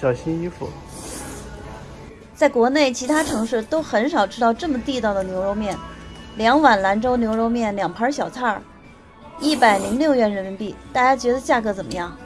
小心衣服。在国内其他城市都很少吃到这么地道的牛肉面，两碗兰州牛肉面，两盘小菜儿，一百零六元人民币。大家觉得价格怎么样？